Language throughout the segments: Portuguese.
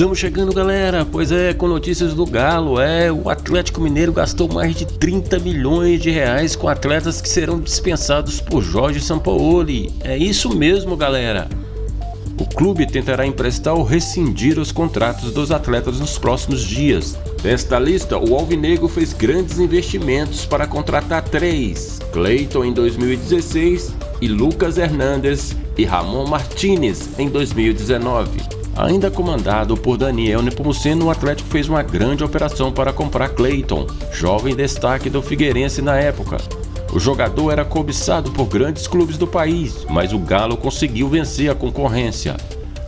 Estamos chegando galera, pois é, com notícias do Galo, é, o Atlético Mineiro gastou mais de 30 milhões de reais com atletas que serão dispensados por Jorge Sampaoli, é isso mesmo galera. O clube tentará emprestar ou rescindir os contratos dos atletas nos próximos dias. Nesta lista, o Alvinegro fez grandes investimentos para contratar três, Cleiton em 2016 e Lucas Hernandes e Ramon Martinez em 2019. Ainda comandado por Daniel Nepomuceno, o Atlético fez uma grande operação para comprar Clayton, jovem destaque do Figueirense na época. O jogador era cobiçado por grandes clubes do país, mas o Galo conseguiu vencer a concorrência.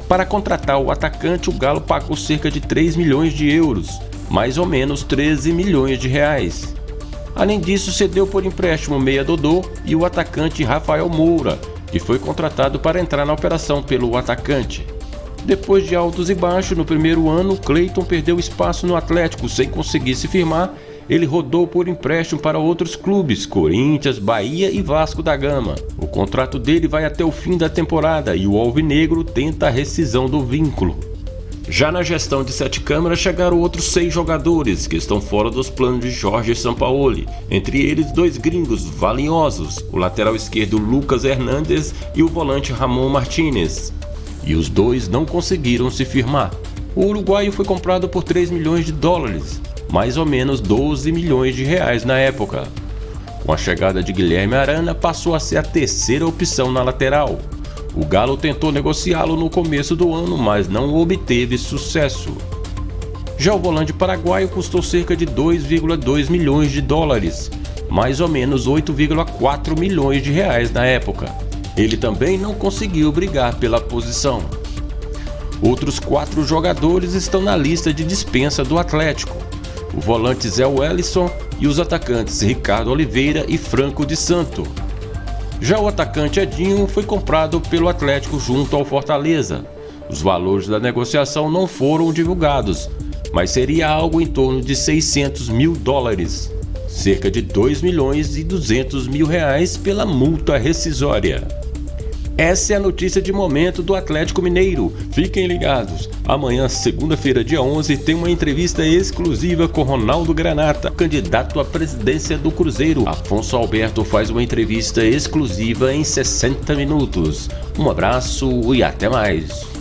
Para contratar o atacante, o Galo pagou cerca de 3 milhões de euros, mais ou menos 13 milhões de reais. Além disso, cedeu por empréstimo Meia Dodô e o atacante Rafael Moura, que foi contratado para entrar na operação pelo atacante. Depois de altos e baixos no primeiro ano, Clayton perdeu espaço no Atlético sem conseguir se firmar. Ele rodou por empréstimo para outros clubes, Corinthians, Bahia e Vasco da Gama. O contrato dele vai até o fim da temporada e o Alvinegro tenta a rescisão do vínculo. Já na gestão de sete câmaras chegaram outros seis jogadores que estão fora dos planos de Jorge Sampaoli, entre eles dois gringos valiosos, o lateral esquerdo Lucas Hernandes e o volante Ramon Martinez e os dois não conseguiram se firmar. O uruguaio foi comprado por 3 milhões de dólares, mais ou menos 12 milhões de reais na época. Com a chegada de Guilherme Arana, passou a ser a terceira opção na lateral. O Galo tentou negociá-lo no começo do ano, mas não obteve sucesso. Já o volante paraguaio custou cerca de 2,2 milhões de dólares, mais ou menos 8,4 milhões de reais na época. Ele também não conseguiu brigar pela posição. Outros quatro jogadores estão na lista de dispensa do Atlético. O volante Zé Wellison e os atacantes Ricardo Oliveira e Franco de Santo. Já o atacante Edinho foi comprado pelo Atlético junto ao Fortaleza. Os valores da negociação não foram divulgados, mas seria algo em torno de 600 mil dólares, cerca de 2 milhões e 200 mil reais pela multa rescisória. Essa é a notícia de momento do Atlético Mineiro. Fiquem ligados. Amanhã, segunda-feira, dia 11, tem uma entrevista exclusiva com Ronaldo Granata, candidato à presidência do Cruzeiro. Afonso Alberto faz uma entrevista exclusiva em 60 minutos. Um abraço e até mais.